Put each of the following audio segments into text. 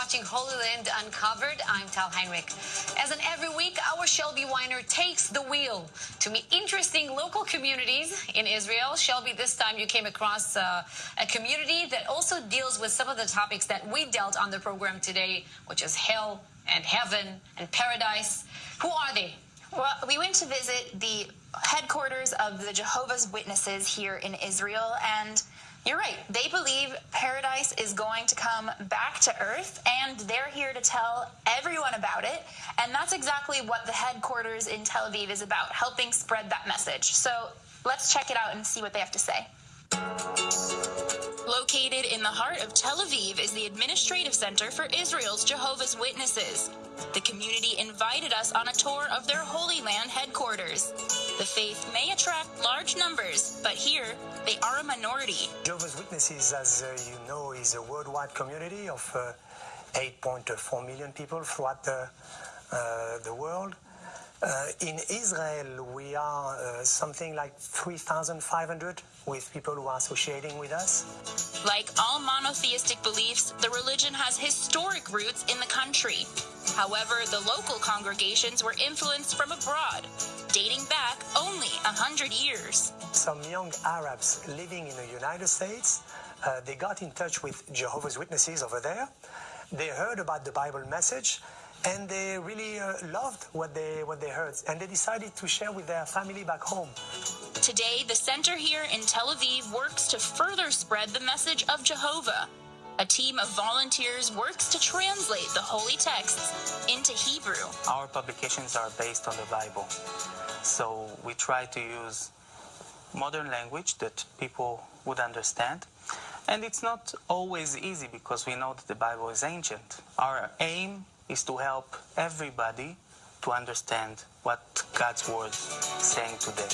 watching Holy Land Uncovered. I'm Tal Heinrich. As in every week, our Shelby Weiner takes the wheel to meet interesting local communities in Israel. Shelby, this time you came across uh, a community that also deals with some of the topics that we dealt on the program today, which is hell and heaven and paradise. Who are they? Well, we went to visit the headquarters of the Jehovah's Witnesses here in Israel, and you're right. They believe paradise is going to come back to earth, and they're here to tell everyone about it. And that's exactly what the headquarters in Tel Aviv is about, helping spread that message. So let's check it out and see what they have to say. Located in the heart of Tel Aviv is the administrative center for Israel's Jehovah's Witnesses. The community invited us on a tour of their Holy Land headquarters. The faith may attract large numbers, but here they are a minority. Jehovah's Witnesses, as uh, you know, is a worldwide community of uh, 8.4 million people throughout the, uh, the world. Uh, in Israel, we are uh, something like 3,500 with people who are associating with us. Like all monotheistic beliefs, the religion has historic roots in the country. However, the local congregations were influenced from abroad, dating back only a hundred years. Some young Arabs living in the United States, uh, they got in touch with Jehovah's Witnesses over there. They heard about the Bible message and they really uh, loved what they what they heard. And they decided to share with their family back home. Today the center here in tel aviv works to further spread the message of jehovah. A team of volunteers works to translate the holy texts into hebrew. Our publications are based on the bible. So we try to use modern language that people would understand. And it's not always easy because we know that the bible is ancient. Our aim is to help everybody to understand what God's word is saying today.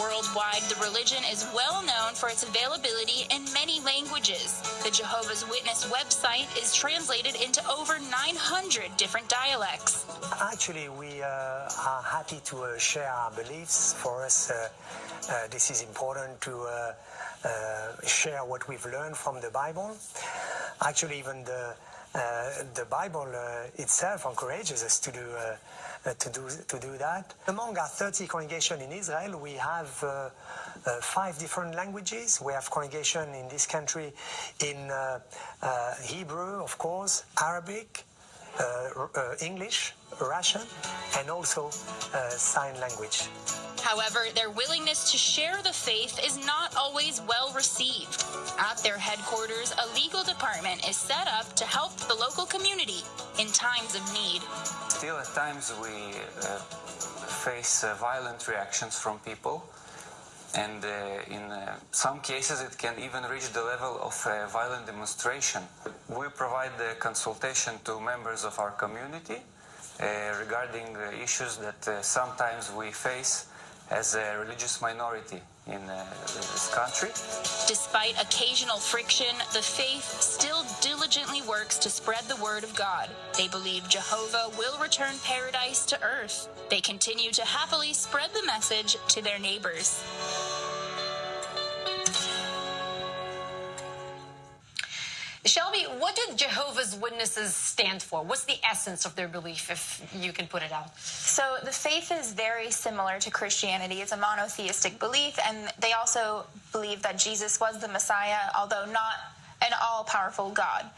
Worldwide, the religion is well known for its availability in many languages. The Jehovah's Witness website is translated into over 900 different dialects. Actually, we uh, are happy to uh, share our beliefs. For us, uh, uh this is important to uh, uh, share what we've learned from the Bible. Actually, even the Uh, the Bible uh, itself encourages us to do uh, uh to do to do that. Among our 30 congregations in Israel, we have uh, five different languages. We have congregation in this country in Hebrew, of course, Arabic, English, Russian, and also sign language. However, their willingness to share the faith is not always well received. At their headquarters, a legal department is set up to help the local community in times of need. Still, at times, we uh, face uh, violent reactions from people. And uh, in uh, some cases, it can even reach the level of a violent demonstration. We provide the consultation to members of our community uh, regarding issues that uh, sometimes we face as a religious minority in uh, this country. Despite occasional friction, the faith still diligently works to spread the word of God. They believe Jehovah will return paradise to earth. They continue to happily spread the message to their neighbors. Shelby, what do Jehovah's Witnesses stand for? What's the essence of their belief, if you can put it out? So the faith is very similar to Christianity. It's a monotheistic belief, and they also believe that Jesus was the Messiah, although not an all-powerful God.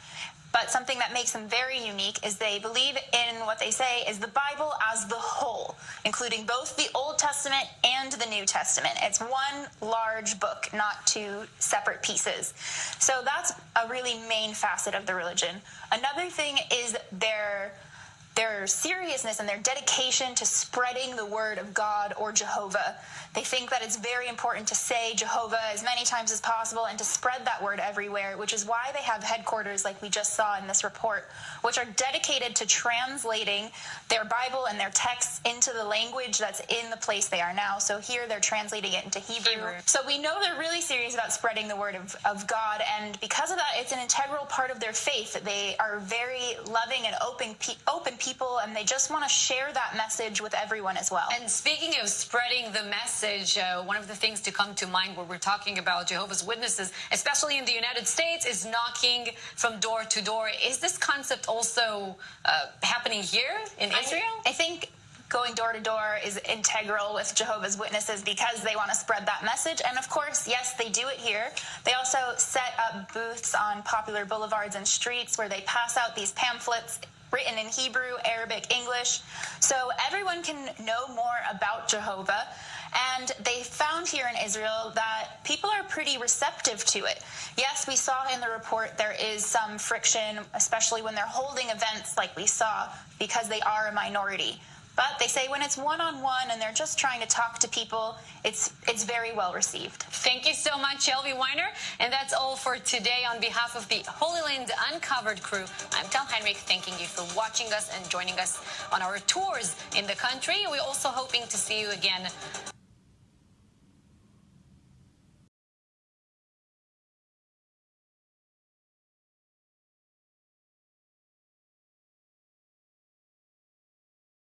But something that makes them very unique is they believe in what they say is the Bible as the whole, including both the Old Testament and the New Testament. It's one large book, not two separate pieces. So that's a really main facet of the religion. Another thing is their their seriousness and their dedication to spreading the word of God or Jehovah. They think that it's very important to say Jehovah as many times as possible and to spread that word everywhere, which is why they have headquarters like we just saw in this report, which are dedicated to translating their Bible and their texts into the language that's in the place they are now. So here they're translating it into Hebrew. Hebrew. So we know they're really serious about spreading the word of, of God, and because of that, it's an integral part of their faith. They are very loving and open, open people people and they just want to share that message with everyone as well. And speaking of spreading the message, uh, one of the things to come to mind when we're talking about Jehovah's Witnesses, especially in the United States, is knocking from door to door. Is this concept also uh, happening here in Israel? I, I think going door to door is integral with Jehovah's Witnesses because they want to spread that message. And of course, yes, they do it here. They also set up booths on popular boulevards and streets where they pass out these pamphlets written in Hebrew, Arabic, English. So everyone can know more about Jehovah. And they found here in Israel that people are pretty receptive to it. Yes, we saw in the report there is some friction, especially when they're holding events like we saw, because they are a minority. But they say when it's one on one and they're just trying to talk to people, it's it's very well received. Thank you so much, Shelby Weiner. And that's all for today. On behalf of the Holy Land Uncovered crew, I'm Tal Heinrich, thanking you for watching us and joining us on our tours in the country. We're also hoping to see you again